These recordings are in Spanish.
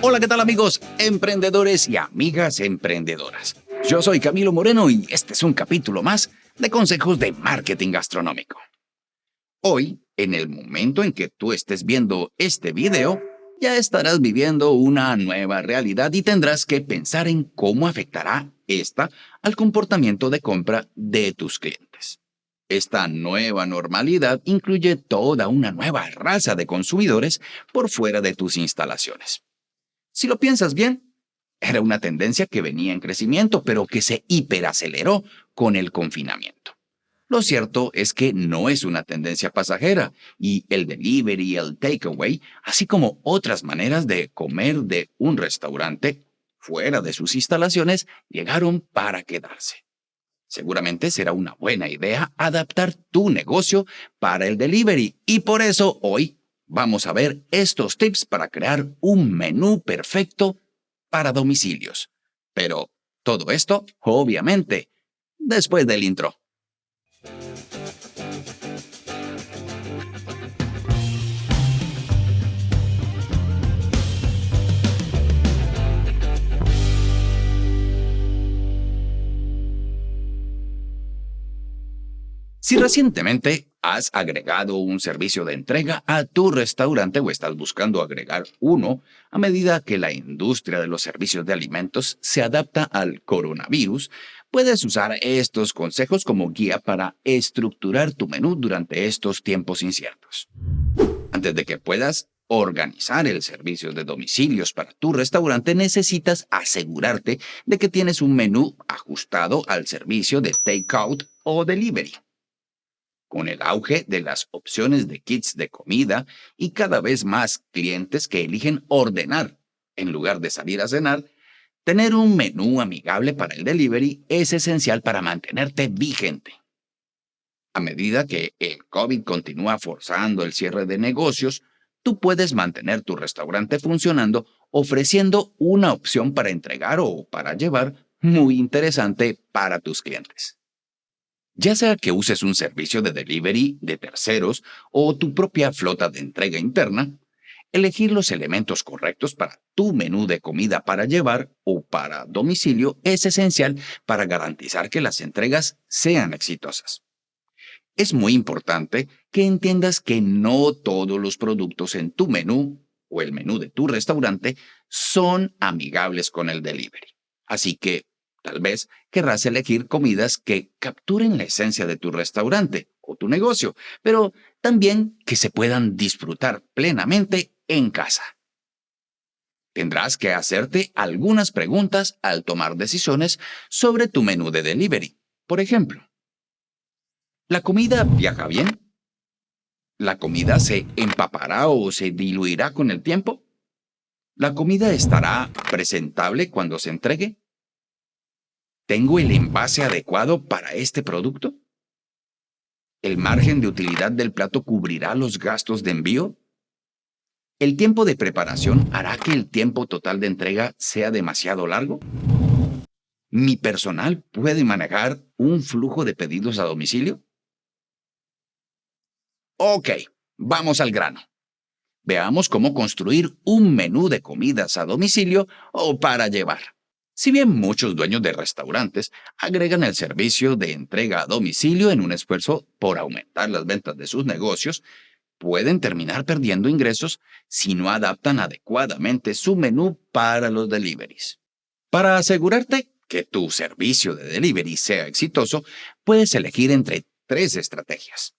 Hola, ¿qué tal amigos emprendedores y amigas emprendedoras? Yo soy Camilo Moreno y este es un capítulo más de consejos de marketing gastronómico. Hoy, en el momento en que tú estés viendo este video, ya estarás viviendo una nueva realidad y tendrás que pensar en cómo afectará esta al comportamiento de compra de tus clientes. Esta nueva normalidad incluye toda una nueva raza de consumidores por fuera de tus instalaciones. Si lo piensas bien, era una tendencia que venía en crecimiento, pero que se hiperaceleró con el confinamiento. Lo cierto es que no es una tendencia pasajera y el delivery y el takeaway, así como otras maneras de comer de un restaurante fuera de sus instalaciones, llegaron para quedarse. Seguramente será una buena idea adaptar tu negocio para el delivery y por eso hoy vamos a ver estos tips para crear un menú perfecto para domicilios. Pero todo esto, obviamente, después del intro. Si recientemente has agregado un servicio de entrega a tu restaurante o estás buscando agregar uno a medida que la industria de los servicios de alimentos se adapta al coronavirus, puedes usar estos consejos como guía para estructurar tu menú durante estos tiempos inciertos. Antes de que puedas organizar el servicio de domicilios para tu restaurante, necesitas asegurarte de que tienes un menú ajustado al servicio de takeout o delivery. Con el auge de las opciones de kits de comida y cada vez más clientes que eligen ordenar en lugar de salir a cenar, tener un menú amigable para el delivery es esencial para mantenerte vigente. A medida que el COVID continúa forzando el cierre de negocios, tú puedes mantener tu restaurante funcionando ofreciendo una opción para entregar o para llevar muy interesante para tus clientes. Ya sea que uses un servicio de delivery de terceros o tu propia flota de entrega interna, elegir los elementos correctos para tu menú de comida para llevar o para domicilio es esencial para garantizar que las entregas sean exitosas. Es muy importante que entiendas que no todos los productos en tu menú o el menú de tu restaurante son amigables con el delivery. Así que Tal vez querrás elegir comidas que capturen la esencia de tu restaurante o tu negocio, pero también que se puedan disfrutar plenamente en casa. Tendrás que hacerte algunas preguntas al tomar decisiones sobre tu menú de delivery. Por ejemplo, ¿la comida viaja bien? ¿La comida se empapará o se diluirá con el tiempo? ¿La comida estará presentable cuando se entregue? ¿Tengo el envase adecuado para este producto? ¿El margen de utilidad del plato cubrirá los gastos de envío? ¿El tiempo de preparación hará que el tiempo total de entrega sea demasiado largo? ¿Mi personal puede manejar un flujo de pedidos a domicilio? Ok, vamos al grano. Veamos cómo construir un menú de comidas a domicilio o para llevar. Si bien muchos dueños de restaurantes agregan el servicio de entrega a domicilio en un esfuerzo por aumentar las ventas de sus negocios, pueden terminar perdiendo ingresos si no adaptan adecuadamente su menú para los deliveries. Para asegurarte que tu servicio de delivery sea exitoso, puedes elegir entre tres estrategias.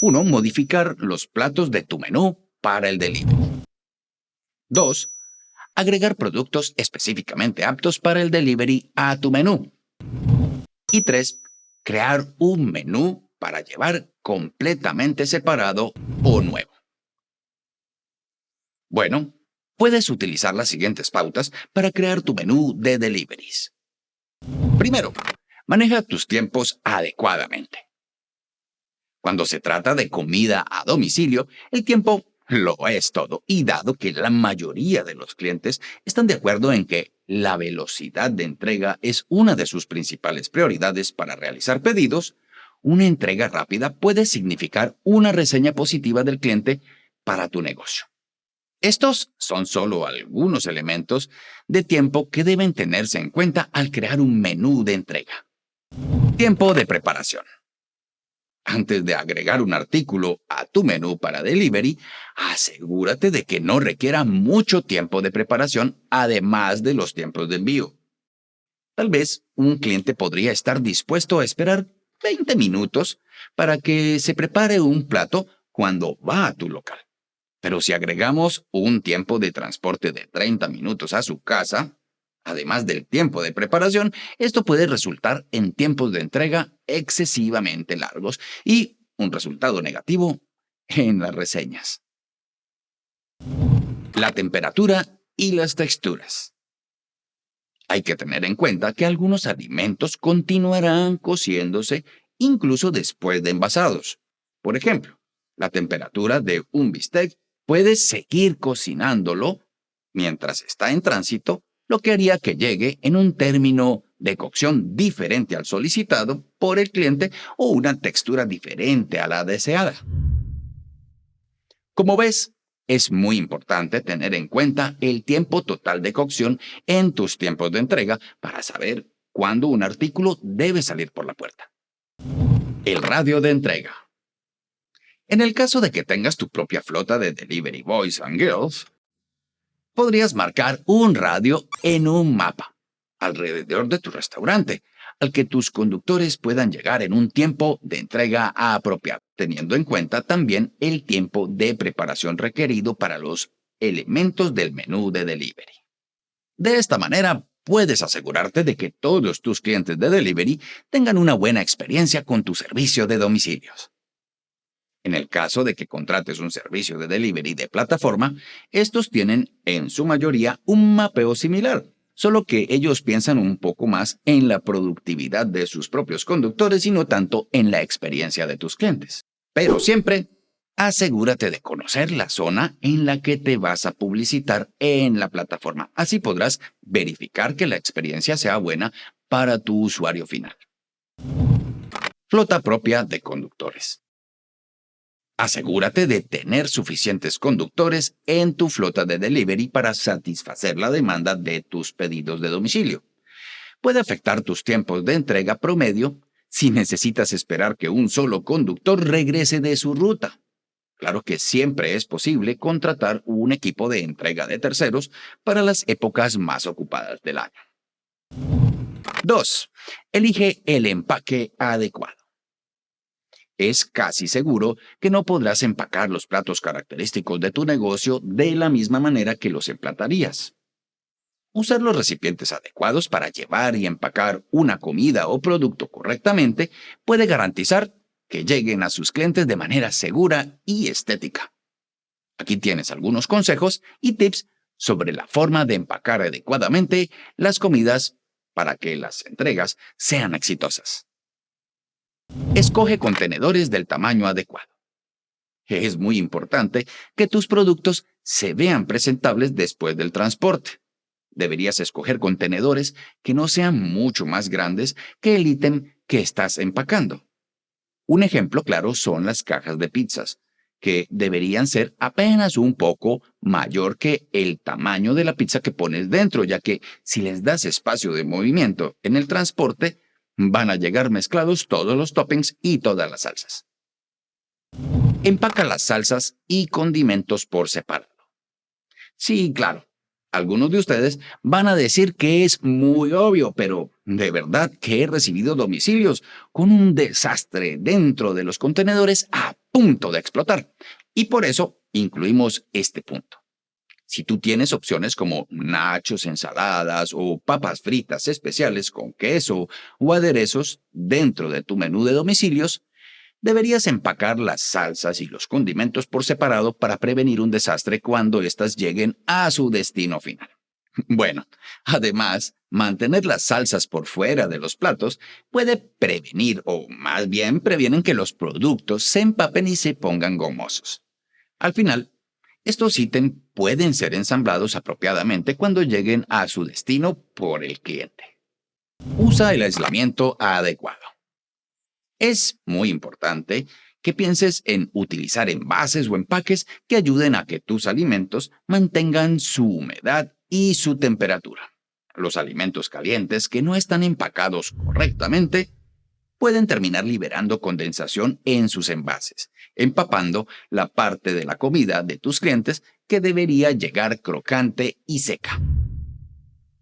1. Modificar los platos de tu menú para el delivery. 2 agregar productos específicamente aptos para el delivery a tu menú. Y 3. Crear un menú para llevar completamente separado o nuevo. Bueno, puedes utilizar las siguientes pautas para crear tu menú de deliveries. Primero, maneja tus tiempos adecuadamente. Cuando se trata de comida a domicilio, el tiempo lo es todo. Y dado que la mayoría de los clientes están de acuerdo en que la velocidad de entrega es una de sus principales prioridades para realizar pedidos, una entrega rápida puede significar una reseña positiva del cliente para tu negocio. Estos son solo algunos elementos de tiempo que deben tenerse en cuenta al crear un menú de entrega. Tiempo de preparación. Antes de agregar un artículo a tu menú para delivery, asegúrate de que no requiera mucho tiempo de preparación además de los tiempos de envío. Tal vez un cliente podría estar dispuesto a esperar 20 minutos para que se prepare un plato cuando va a tu local. Pero si agregamos un tiempo de transporte de 30 minutos a su casa, además del tiempo de preparación, esto puede resultar en tiempos de entrega excesivamente largos y un resultado negativo en las reseñas. La temperatura y las texturas. Hay que tener en cuenta que algunos alimentos continuarán cociéndose incluso después de envasados. Por ejemplo, la temperatura de un bistec puede seguir cocinándolo mientras está en tránsito lo que haría que llegue en un término de cocción diferente al solicitado por el cliente o una textura diferente a la deseada. Como ves, es muy importante tener en cuenta el tiempo total de cocción en tus tiempos de entrega para saber cuándo un artículo debe salir por la puerta. El radio de entrega. En el caso de que tengas tu propia flota de Delivery Boys and Girls, podrías marcar un radio en un mapa alrededor de tu restaurante, al que tus conductores puedan llegar en un tiempo de entrega apropiado, teniendo en cuenta también el tiempo de preparación requerido para los elementos del menú de delivery. De esta manera, puedes asegurarte de que todos tus clientes de delivery tengan una buena experiencia con tu servicio de domicilios. En el caso de que contrates un servicio de delivery de plataforma, estos tienen, en su mayoría, un mapeo similar, solo que ellos piensan un poco más en la productividad de sus propios conductores y no tanto en la experiencia de tus clientes. Pero siempre, asegúrate de conocer la zona en la que te vas a publicitar en la plataforma. Así podrás verificar que la experiencia sea buena para tu usuario final. Flota propia de conductores. Asegúrate de tener suficientes conductores en tu flota de delivery para satisfacer la demanda de tus pedidos de domicilio. Puede afectar tus tiempos de entrega promedio si necesitas esperar que un solo conductor regrese de su ruta. Claro que siempre es posible contratar un equipo de entrega de terceros para las épocas más ocupadas del año. 2. Elige el empaque adecuado es casi seguro que no podrás empacar los platos característicos de tu negocio de la misma manera que los emplatarías. Usar los recipientes adecuados para llevar y empacar una comida o producto correctamente puede garantizar que lleguen a sus clientes de manera segura y estética. Aquí tienes algunos consejos y tips sobre la forma de empacar adecuadamente las comidas para que las entregas sean exitosas. Escoge contenedores del tamaño adecuado. Es muy importante que tus productos se vean presentables después del transporte. Deberías escoger contenedores que no sean mucho más grandes que el ítem que estás empacando. Un ejemplo claro son las cajas de pizzas, que deberían ser apenas un poco mayor que el tamaño de la pizza que pones dentro, ya que si les das espacio de movimiento en el transporte, Van a llegar mezclados todos los toppings y todas las salsas. Empaca las salsas y condimentos por separado. Sí, claro, algunos de ustedes van a decir que es muy obvio, pero de verdad que he recibido domicilios con un desastre dentro de los contenedores a punto de explotar. Y por eso incluimos este punto. Si tú tienes opciones como nachos, ensaladas o papas fritas especiales con queso o aderezos dentro de tu menú de domicilios, deberías empacar las salsas y los condimentos por separado para prevenir un desastre cuando éstas lleguen a su destino final. Bueno, además, mantener las salsas por fuera de los platos puede prevenir, o más bien previenen que los productos se empapen y se pongan gomosos. Al final, estos ítems pueden ser ensamblados apropiadamente cuando lleguen a su destino por el cliente. Usa el aislamiento adecuado. Es muy importante que pienses en utilizar envases o empaques que ayuden a que tus alimentos mantengan su humedad y su temperatura. Los alimentos calientes que no están empacados correctamente pueden terminar liberando condensación en sus envases, empapando la parte de la comida de tus clientes que debería llegar crocante y seca.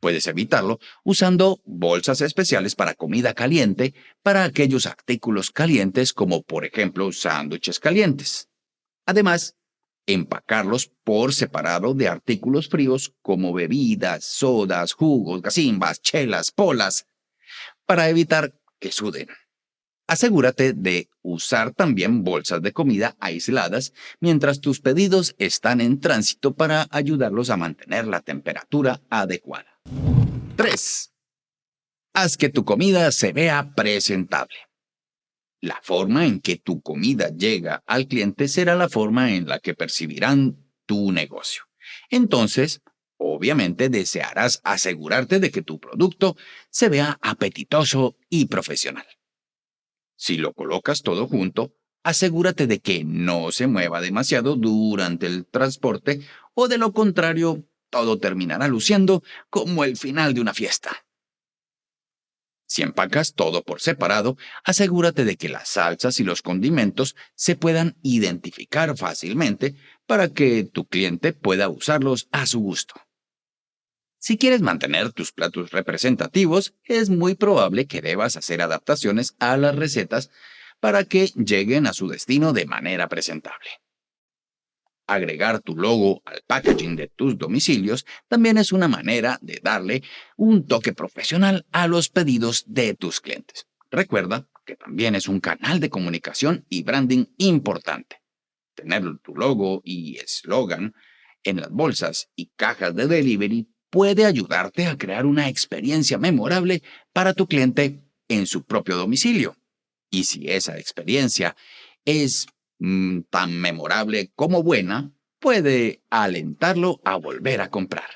Puedes evitarlo usando bolsas especiales para comida caliente para aquellos artículos calientes como por ejemplo sándwiches calientes. Además, empacarlos por separado de artículos fríos como bebidas, sodas, jugos, gasimbas, chelas, polas, para evitar que suden. Asegúrate de usar también bolsas de comida aisladas mientras tus pedidos están en tránsito para ayudarlos a mantener la temperatura adecuada. 3. Haz que tu comida se vea presentable. La forma en que tu comida llega al cliente será la forma en la que percibirán tu negocio. Entonces, obviamente desearás asegurarte de que tu producto se vea apetitoso y profesional. Si lo colocas todo junto, asegúrate de que no se mueva demasiado durante el transporte o de lo contrario, todo terminará luciendo como el final de una fiesta. Si empacas todo por separado, asegúrate de que las salsas y los condimentos se puedan identificar fácilmente para que tu cliente pueda usarlos a su gusto. Si quieres mantener tus platos representativos, es muy probable que debas hacer adaptaciones a las recetas para que lleguen a su destino de manera presentable. Agregar tu logo al packaging de tus domicilios también es una manera de darle un toque profesional a los pedidos de tus clientes. Recuerda que también es un canal de comunicación y branding importante. Tener tu logo y eslogan en las bolsas y cajas de delivery puede ayudarte a crear una experiencia memorable para tu cliente en su propio domicilio. Y si esa experiencia es mm, tan memorable como buena, puede alentarlo a volver a comprar.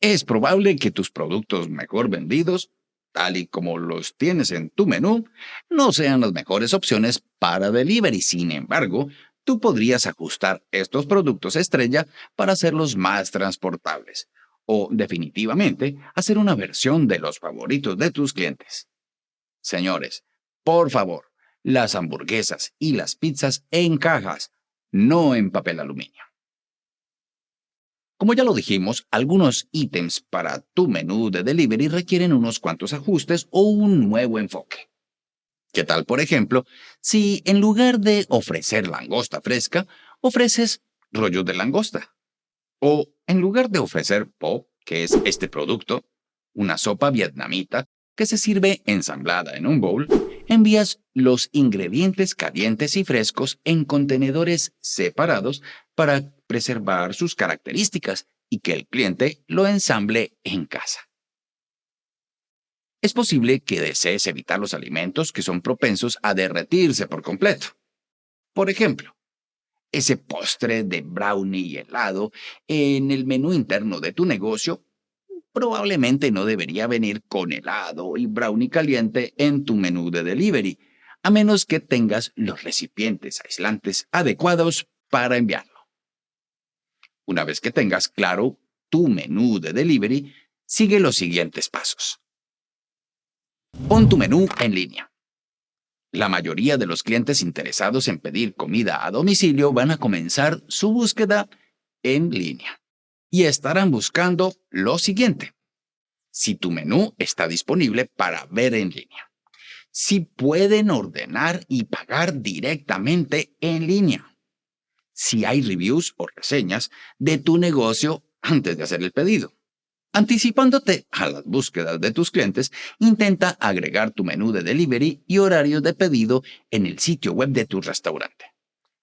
Es probable que tus productos mejor vendidos, tal y como los tienes en tu menú, no sean las mejores opciones para delivery. Sin embargo, tú podrías ajustar estos productos estrella para hacerlos más transportables o definitivamente hacer una versión de los favoritos de tus clientes. Señores, por favor, las hamburguesas y las pizzas en cajas, no en papel aluminio. Como ya lo dijimos, algunos ítems para tu menú de delivery requieren unos cuantos ajustes o un nuevo enfoque. ¿Qué tal, por ejemplo, si en lugar de ofrecer langosta fresca, ofreces rollos de langosta? O en lugar de ofrecer pop, que es este producto, una sopa vietnamita que se sirve ensamblada en un bowl, envías los ingredientes calientes y frescos en contenedores separados para preservar sus características y que el cliente lo ensamble en casa. Es posible que desees evitar los alimentos que son propensos a derretirse por completo. Por ejemplo, ese postre de brownie helado en el menú interno de tu negocio probablemente no debería venir con helado y brownie caliente en tu menú de delivery, a menos que tengas los recipientes aislantes adecuados para enviarlo. Una vez que tengas claro tu menú de delivery, sigue los siguientes pasos. Pon tu menú en línea. La mayoría de los clientes interesados en pedir comida a domicilio van a comenzar su búsqueda en línea y estarán buscando lo siguiente. Si tu menú está disponible para ver en línea. Si pueden ordenar y pagar directamente en línea. Si hay reviews o reseñas de tu negocio antes de hacer el pedido. Anticipándote a las búsquedas de tus clientes, intenta agregar tu menú de delivery y horarios de pedido en el sitio web de tu restaurante,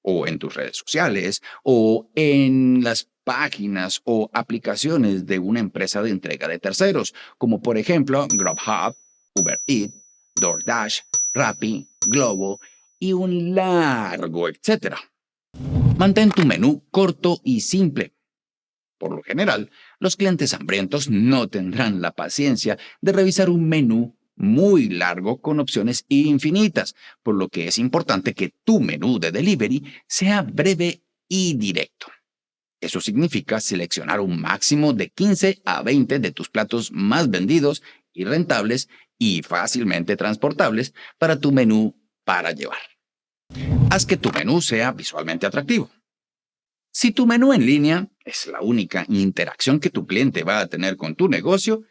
o en tus redes sociales, o en las páginas o aplicaciones de una empresa de entrega de terceros, como por ejemplo Grubhub, Uber Eats, DoorDash, Rappi, Globo y un largo etcétera. Mantén tu menú corto y simple por lo general, los clientes hambrientos no tendrán la paciencia de revisar un menú muy largo con opciones infinitas, por lo que es importante que tu menú de delivery sea breve y directo. Eso significa seleccionar un máximo de 15 a 20 de tus platos más vendidos y rentables y fácilmente transportables para tu menú para llevar. Haz que tu menú sea visualmente atractivo. Si tu menú en línea es la única interacción que tu cliente va a tener con tu negocio,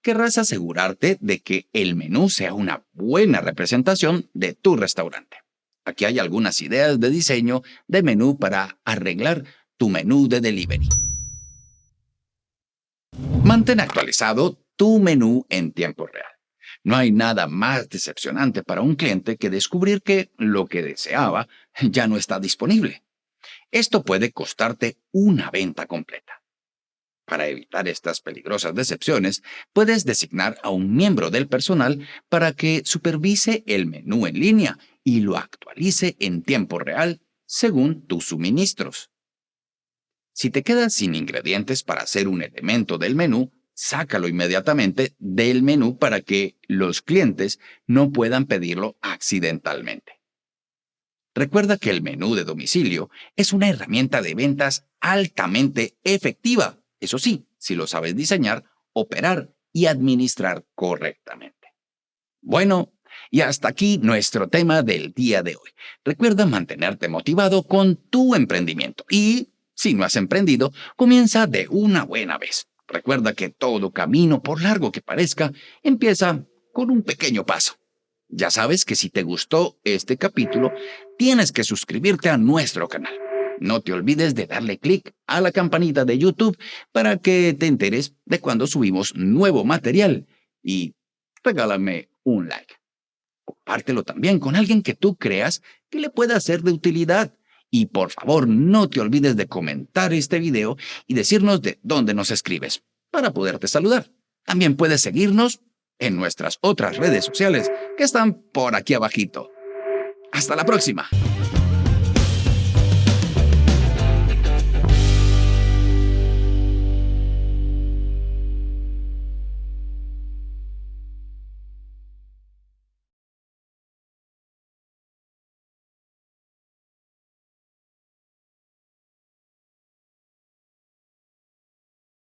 querrás asegurarte de que el menú sea una buena representación de tu restaurante. Aquí hay algunas ideas de diseño de menú para arreglar tu menú de delivery. Mantén actualizado tu menú en tiempo real. No hay nada más decepcionante para un cliente que descubrir que lo que deseaba ya no está disponible. Esto puede costarte una venta completa. Para evitar estas peligrosas decepciones, puedes designar a un miembro del personal para que supervise el menú en línea y lo actualice en tiempo real según tus suministros. Si te quedas sin ingredientes para hacer un elemento del menú, sácalo inmediatamente del menú para que los clientes no puedan pedirlo accidentalmente. Recuerda que el menú de domicilio es una herramienta de ventas altamente efectiva, eso sí, si lo sabes diseñar, operar y administrar correctamente. Bueno, y hasta aquí nuestro tema del día de hoy. Recuerda mantenerte motivado con tu emprendimiento y, si no has emprendido, comienza de una buena vez. Recuerda que todo camino, por largo que parezca, empieza con un pequeño paso. Ya sabes que si te gustó este capítulo, tienes que suscribirte a nuestro canal. No te olvides de darle clic a la campanita de YouTube para que te enteres de cuando subimos nuevo material y regálame un like. Compártelo también con alguien que tú creas que le pueda ser de utilidad. Y por favor, no te olvides de comentar este video y decirnos de dónde nos escribes para poderte saludar. También puedes seguirnos en nuestras otras redes sociales que están por aquí abajito. Hasta la próxima.